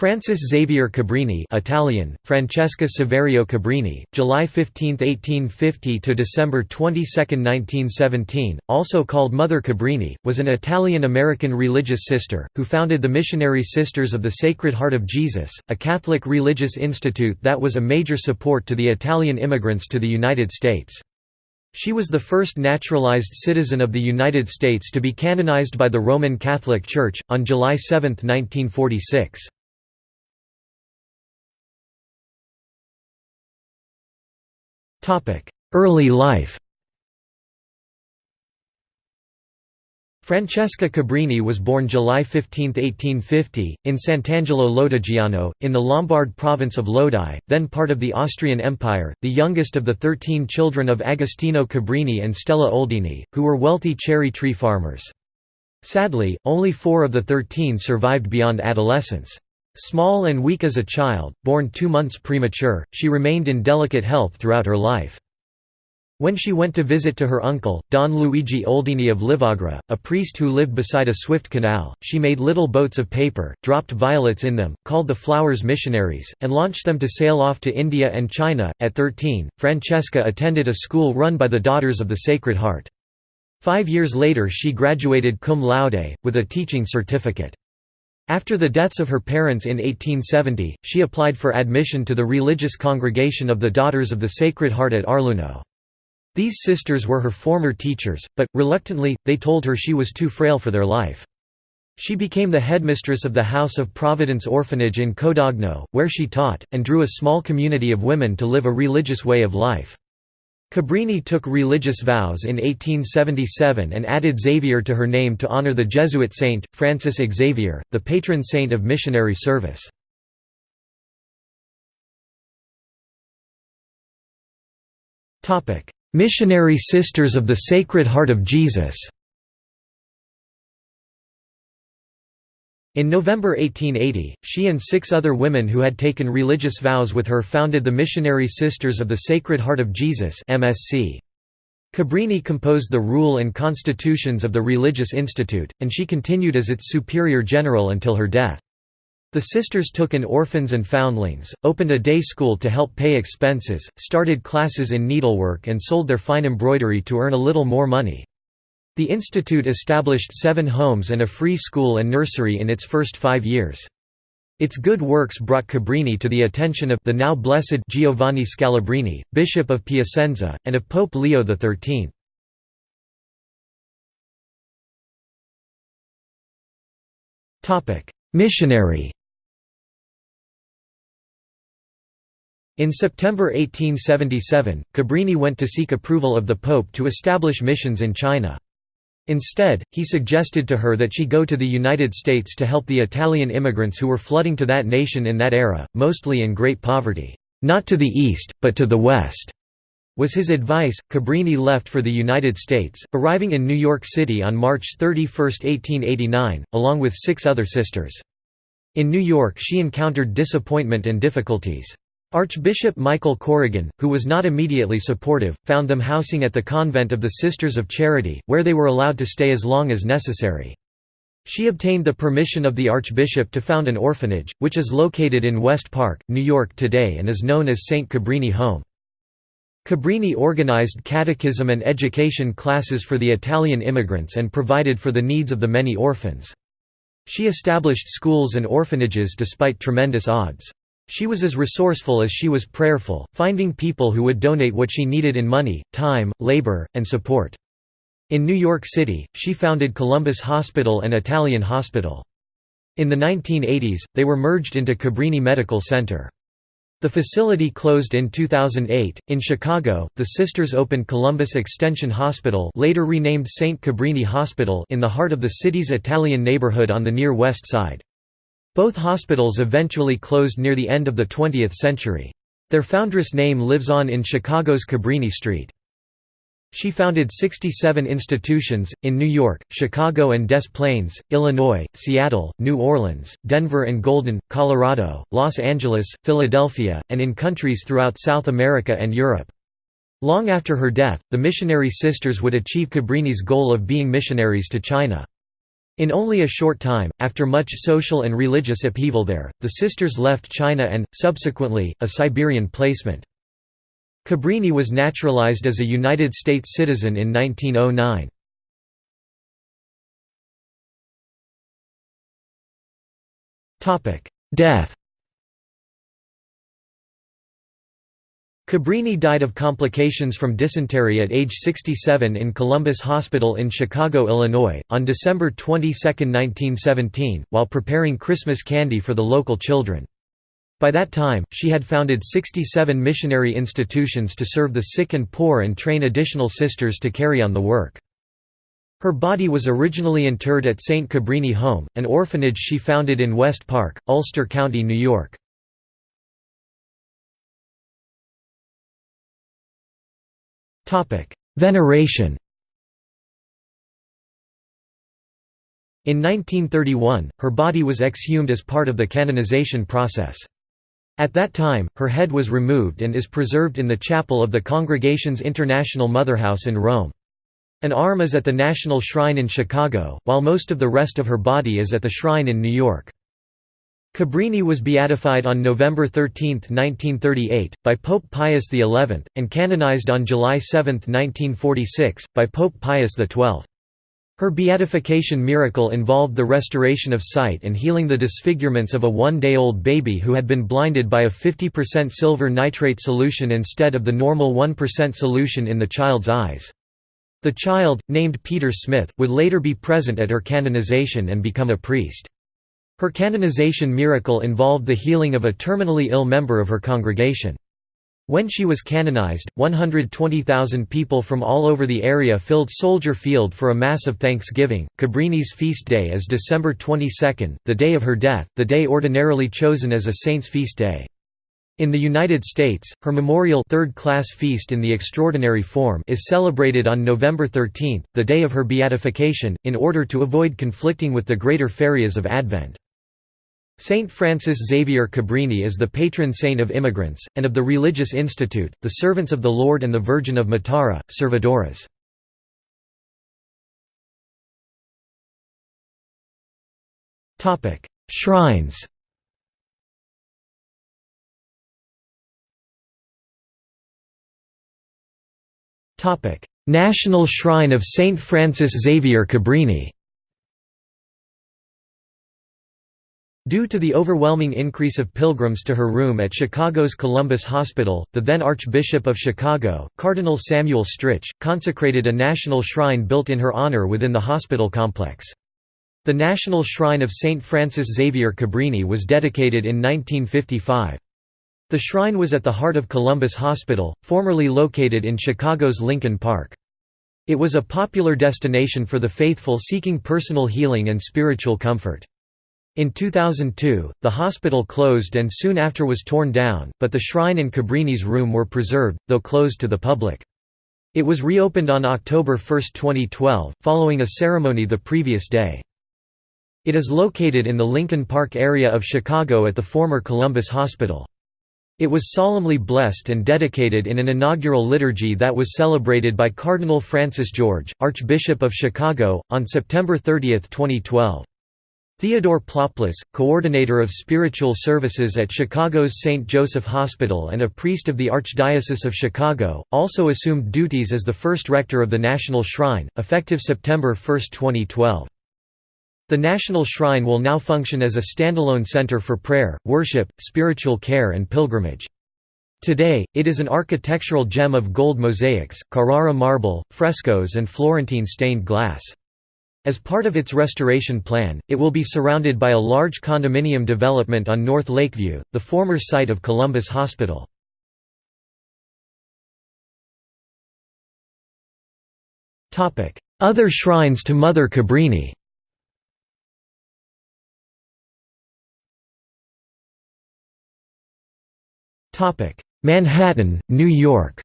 Francis Xavier Cabrini Italian, Francesca Saverio Cabrini, July 15, 1850 to December 22, 1917, also called Mother Cabrini, was an Italian-American religious sister, who founded the Missionary Sisters of the Sacred Heart of Jesus, a Catholic religious institute that was a major support to the Italian immigrants to the United States. She was the first naturalized citizen of the United States to be canonized by the Roman Catholic Church, on July 7, 1946. Early life Francesca Cabrini was born July 15, 1850, in Sant'Angelo Lodigiano, in the Lombard province of Lodi, then part of the Austrian Empire, the youngest of the thirteen children of Agostino Cabrini and Stella Oldini, who were wealthy cherry tree farmers. Sadly, only four of the thirteen survived beyond adolescence. Small and weak as a child, born two months premature, she remained in delicate health throughout her life. When she went to visit to her uncle, Don Luigi Oldini of Livraga, a priest who lived beside a swift canal, she made little boats of paper, dropped violets in them, called the flowers missionaries, and launched them to sail off to India and China. At 13, Francesca attended a school run by the Daughters of the Sacred Heart. Five years later she graduated cum laude, with a teaching certificate. After the deaths of her parents in 1870, she applied for admission to the religious congregation of the Daughters of the Sacred Heart at Arluno. These sisters were her former teachers, but, reluctantly, they told her she was too frail for their life. She became the headmistress of the House of Providence Orphanage in Codogno, where she taught, and drew a small community of women to live a religious way of life. Cabrini took religious vows in 1877 and added Xavier to her name to honor the Jesuit saint, Francis Xavier, the patron saint of missionary service. Missionary Sisters of the Sacred Heart of Jesus In November 1880, she and six other women who had taken religious vows with her founded the Missionary Sisters of the Sacred Heart of Jesus MSC. Cabrini composed the rule and constitutions of the religious institute, and she continued as its superior general until her death. The sisters took in orphans and foundlings, opened a day school to help pay expenses, started classes in needlework and sold their fine embroidery to earn a little more money. The institute established seven homes and a free school and nursery in its first five years. Its good works brought Cabrini to the attention of the now blessed Giovanni Scalabrini, Bishop of Piacenza, and of Pope Leo XIII. Missionary In September 1877, Cabrini went to seek approval of the Pope to establish missions in China. Instead, he suggested to her that she go to the United States to help the Italian immigrants who were flooding to that nation in that era, mostly in great poverty. Not to the east, but to the west, was his advice. Cabrini left for the United States, arriving in New York City on March 31, 1889, along with six other sisters. In New York she encountered disappointment and difficulties. Archbishop Michael Corrigan, who was not immediately supportive, found them housing at the convent of the Sisters of Charity, where they were allowed to stay as long as necessary. She obtained the permission of the Archbishop to found an orphanage, which is located in West Park, New York today and is known as St. Cabrini Home. Cabrini organized catechism and education classes for the Italian immigrants and provided for the needs of the many orphans. She established schools and orphanages despite tremendous odds. She was as resourceful as she was prayerful, finding people who would donate what she needed in money, time, labor, and support. In New York City, she founded Columbus Hospital and Italian Hospital. In the 1980s, they were merged into Cabrini Medical Center. The facility closed in 2008. In Chicago, the sisters opened Columbus Extension Hospital, later renamed St. Cabrini Hospital, in the heart of the city's Italian neighborhood on the near west side. Both hospitals eventually closed near the end of the 20th century. Their foundress name lives on in Chicago's Cabrini Street. She founded 67 institutions, in New York, Chicago and Des Plaines, Illinois, Seattle, New Orleans, Denver and Golden, Colorado, Los Angeles, Philadelphia, and in countries throughout South America and Europe. Long after her death, the missionary sisters would achieve Cabrini's goal of being missionaries to China. In only a short time, after much social and religious upheaval there, the sisters left China and, subsequently, a Siberian placement. Cabrini was naturalized as a United States citizen in 1909. Death Cabrini died of complications from dysentery at age 67 in Columbus Hospital in Chicago, Illinois, on December 22, 1917, while preparing Christmas candy for the local children. By that time, she had founded 67 missionary institutions to serve the sick and poor and train additional sisters to carry on the work. Her body was originally interred at St. Cabrini Home, an orphanage she founded in West Park, Ulster County, New York. Veneration In 1931, her body was exhumed as part of the canonization process. At that time, her head was removed and is preserved in the chapel of the Congregation's International Motherhouse in Rome. An arm is at the National Shrine in Chicago, while most of the rest of her body is at the shrine in New York. Cabrini was beatified on November 13, 1938, by Pope Pius XI, and canonized on July 7, 1946, by Pope Pius XII. Her beatification miracle involved the restoration of sight and healing the disfigurements of a one-day-old baby who had been blinded by a 50% silver nitrate solution instead of the normal 1% solution in the child's eyes. The child, named Peter Smith, would later be present at her canonization and become a priest. Her canonization miracle involved the healing of a terminally ill member of her congregation. When she was canonized, 120,000 people from all over the area filled Soldier Field for a Mass of Thanksgiving. Cabrini's feast day is December 22, the day of her death, the day ordinarily chosen as a saint's feast day. In the United States, her memorial third-class feast in the extraordinary form is celebrated on November 13, the day of her beatification, in order to avoid conflicting with the greater ferias of Advent. Saint Francis Xavier Cabrini is the patron saint of immigrants, and of the Religious Institute, the Servants of the Lord and the Virgin of Matara, Servidoras. Shrines National Shrine of Saint Francis Xavier Cabrini Due to the overwhelming increase of pilgrims to her room at Chicago's Columbus Hospital, the then Archbishop of Chicago, Cardinal Samuel Stritch, consecrated a national shrine built in her honor within the hospital complex. The National Shrine of St. Francis Xavier Cabrini was dedicated in 1955. The shrine was at the heart of Columbus Hospital, formerly located in Chicago's Lincoln Park. It was a popular destination for the faithful seeking personal healing and spiritual comfort. In 2002, the hospital closed and soon after was torn down, but the shrine and Cabrini's room were preserved, though closed to the public. It was reopened on October 1, 2012, following a ceremony the previous day. It is located in the Lincoln Park area of Chicago at the former Columbus Hospital. It was solemnly blessed and dedicated in an inaugural liturgy that was celebrated by Cardinal Francis George, Archbishop of Chicago, on September 30, 2012. Theodore Ploplis, coordinator of spiritual services at Chicago's St. Joseph Hospital and a priest of the Archdiocese of Chicago, also assumed duties as the first rector of the National Shrine, effective September 1, 2012. The National Shrine will now function as a standalone center for prayer, worship, spiritual care and pilgrimage. Today, it is an architectural gem of gold mosaics, Carrara marble, frescoes and Florentine stained glass. As part of its restoration plan, it will be surrounded by a large condominium development on North Lakeview, the former site of Columbus Hospital. Other shrines to Mother Cabrini. Manhattan, New York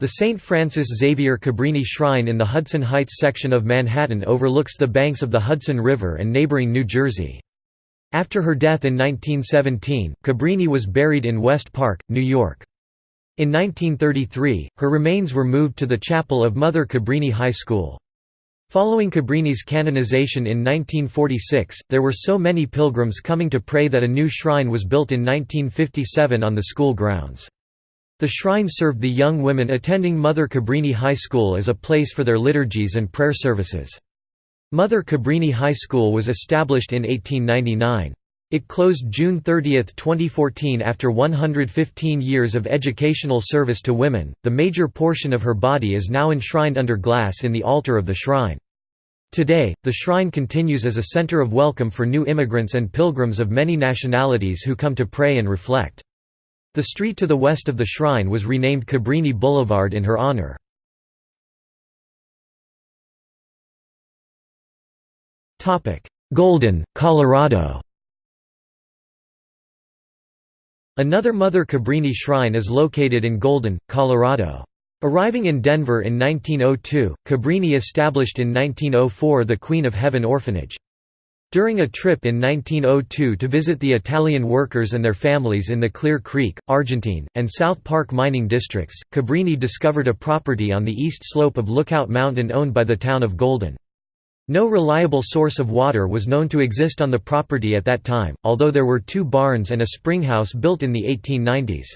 The St. Francis Xavier Cabrini Shrine in the Hudson Heights section of Manhattan overlooks the banks of the Hudson River and neighboring New Jersey. After her death in 1917, Cabrini was buried in West Park, New York. In 1933, her remains were moved to the chapel of Mother Cabrini High School. Following Cabrini's canonization in 1946, there were so many pilgrims coming to pray that a new shrine was built in 1957 on the school grounds. The shrine served the young women attending Mother Cabrini High School as a place for their liturgies and prayer services. Mother Cabrini High School was established in 1899. It closed June 30, 2014 after 115 years of educational service to women. The major portion of her body is now enshrined under glass in the altar of the shrine. Today, the shrine continues as a center of welcome for new immigrants and pilgrims of many nationalities who come to pray and reflect. The street to the west of the shrine was renamed Cabrini Boulevard in her honor. Golden, Colorado Another Mother Cabrini shrine is located in Golden, Colorado. Arriving in Denver in 1902, Cabrini established in 1904 the Queen of Heaven Orphanage. During a trip in 1902 to visit the Italian workers and their families in the Clear Creek, Argentine, and South Park mining districts, Cabrini discovered a property on the east slope of Lookout Mountain owned by the town of Golden. No reliable source of water was known to exist on the property at that time, although there were two barns and a springhouse built in the 1890s.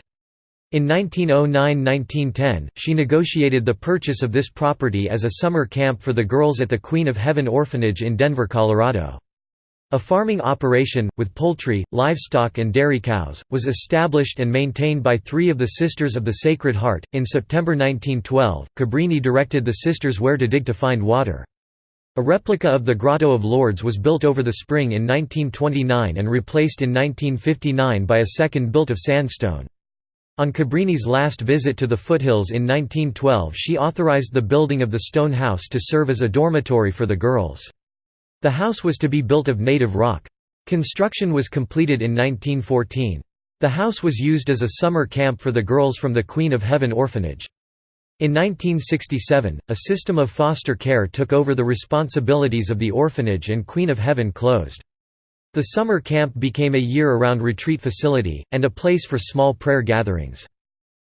In 1909–1910, she negotiated the purchase of this property as a summer camp for the girls at the Queen of Heaven Orphanage in Denver, Colorado. A farming operation, with poultry, livestock, and dairy cows, was established and maintained by three of the Sisters of the Sacred Heart. In September 1912, Cabrini directed the sisters where to dig to find water. A replica of the Grotto of Lourdes was built over the spring in 1929 and replaced in 1959 by a second built of sandstone. On Cabrini's last visit to the foothills in 1912 she authorized the building of the stone house to serve as a dormitory for the girls. The house was to be built of native rock. Construction was completed in 1914. The house was used as a summer camp for the girls from the Queen of Heaven orphanage. In 1967, a system of foster care took over the responsibilities of the orphanage and Queen of Heaven closed. The summer camp became a year-around retreat facility, and a place for small prayer gatherings.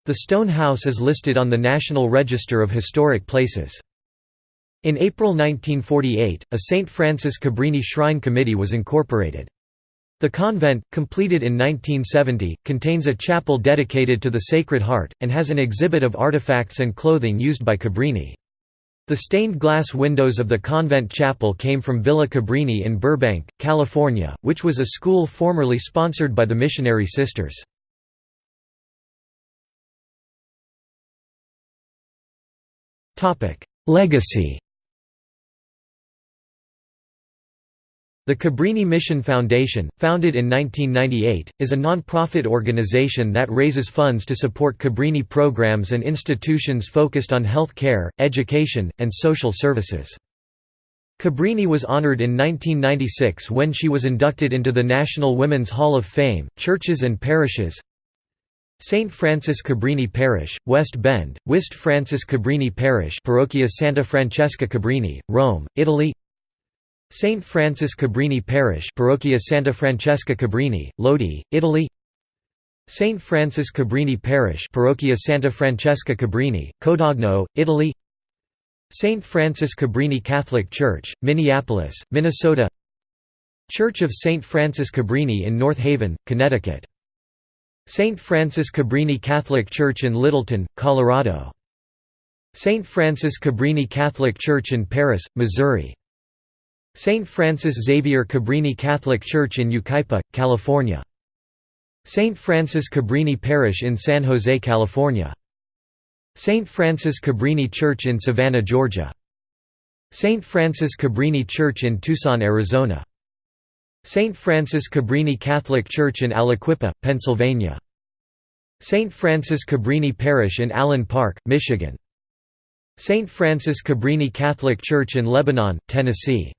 The stone house is listed on the National Register of Historic Places. In April 1948, a St. Francis Cabrini Shrine Committee was incorporated. The convent, completed in 1970, contains a chapel dedicated to the Sacred Heart, and has an exhibit of artifacts and clothing used by Cabrini. The stained glass windows of the convent chapel came from Villa Cabrini in Burbank, California, which was a school formerly sponsored by the Missionary Sisters. Legacy The Cabrini Mission Foundation, founded in 1998, is a non-profit organization that raises funds to support Cabrini programs and institutions focused on health care, education, and social services. Cabrini was honored in 1996 when she was inducted into the National Women's Hall of Fame. Churches and parishes St. Francis Cabrini Parish, West Bend, Wist Francis Cabrini Parish Parrocchia Santa Francesca Cabrini, Rome, Italy St. Francis Cabrini Parish Parrocchia Santa Francesca Cabrini, Lodi, Italy St. Francis Cabrini Parish Parrocchia Santa Francesca Cabrini, Codogno, Italy St. Francis Cabrini Catholic Church, Minneapolis, Minnesota Church of St. Francis Cabrini in North Haven, Connecticut St. Francis Cabrini Catholic Church in Littleton, Colorado St. Francis Cabrini Catholic Church in Paris, Missouri St. Francis Xavier Cabrini Catholic Church in Yucaipa, California. St. Francis Cabrini Parish in San Jose, California. St. Francis Cabrini Church in Savannah, Georgia. St. Francis Cabrini Church in Tucson, Arizona. St. Francis Cabrini Catholic Church in Aliquippa, Pennsylvania. St. Francis Cabrini Parish in Allen Park, Michigan. St. Francis Cabrini Catholic Church in Lebanon, Tennessee.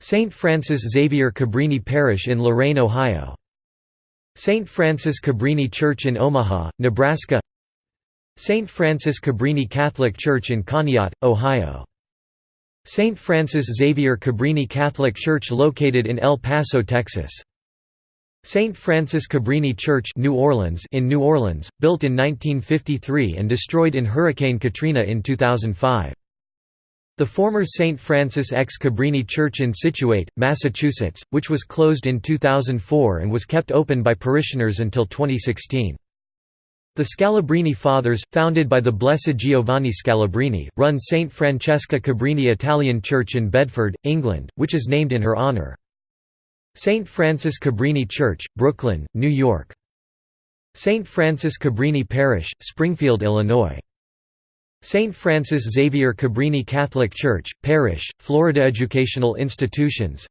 St. Francis Xavier Cabrini Parish in Lorain, Ohio. St. Francis Cabrini Church in Omaha, Nebraska St. Francis Cabrini Catholic Church in Conneaut, Ohio. St. Francis Xavier Cabrini Catholic Church located in El Paso, Texas. St. Francis Cabrini Church New Orleans in New Orleans, built in 1953 and destroyed in Hurricane Katrina in 2005. The former St. Francis ex Cabrini Church in Scituate, Massachusetts, which was closed in 2004 and was kept open by parishioners until 2016. The Scalabrini Fathers, founded by the Blessed Giovanni Scalabrini, run St. Francesca Cabrini Italian Church in Bedford, England, which is named in her honor. St. Francis Cabrini Church, Brooklyn, New York. St. Francis Cabrini Parish, Springfield, Illinois. St. Francis Xavier Cabrini Catholic Church, Parish, Florida Educational Institutions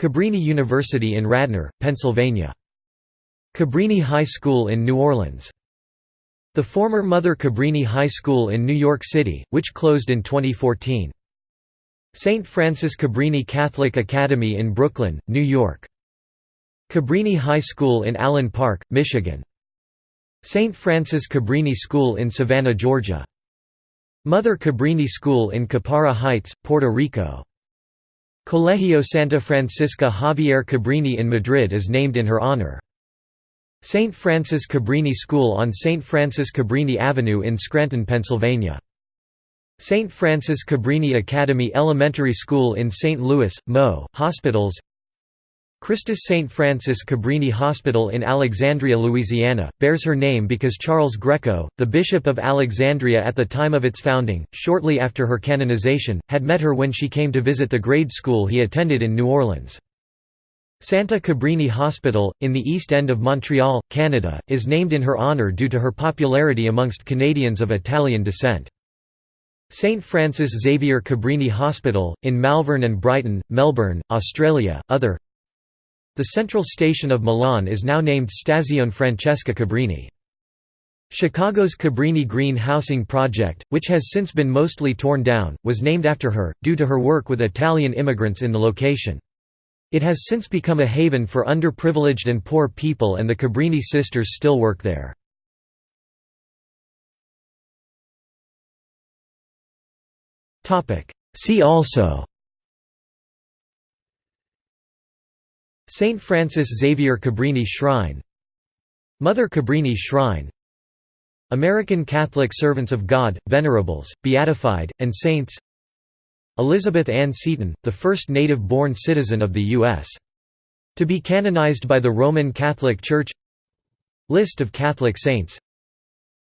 Cabrini University in Radnor, Pennsylvania. Cabrini High School in New Orleans. The former Mother Cabrini High School in New York City, which closed in 2014. St. Francis Cabrini Catholic Academy in Brooklyn, New York. Cabrini High School in Allen Park, Michigan. St. Francis Cabrini School in Savannah, Georgia. Mother Cabrini School in Caparra Heights, Puerto Rico. Colegio Santa Francisca Javier Cabrini in Madrid is named in her honor. St. Francis Cabrini School on St. Francis Cabrini Avenue in Scranton, Pennsylvania. St. Francis Cabrini Academy Elementary School in St. Louis, Mo. Hospitals Christus St. Francis Cabrini Hospital in Alexandria, Louisiana, bears her name because Charles Greco, the Bishop of Alexandria at the time of its founding, shortly after her canonization, had met her when she came to visit the grade school he attended in New Orleans. Santa Cabrini Hospital, in the East End of Montreal, Canada, is named in her honour due to her popularity amongst Canadians of Italian descent. St Francis Xavier Cabrini Hospital, in Malvern and Brighton, Melbourne, Australia, other the central station of Milan is now named Stazione Francesca Cabrini. Chicago's Cabrini Green Housing Project, which has since been mostly torn down, was named after her, due to her work with Italian immigrants in the location. It has since become a haven for underprivileged and poor people and the Cabrini sisters still work there. See also St. Francis Xavier Cabrini Shrine. Mother Cabrini Shrine. American Catholic Servants of God, Venerables, Beatified, and Saints. Elizabeth Ann Seton, the first native-born citizen of the U.S. To be canonized by the Roman Catholic Church. List of Catholic saints.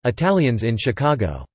Italians in Chicago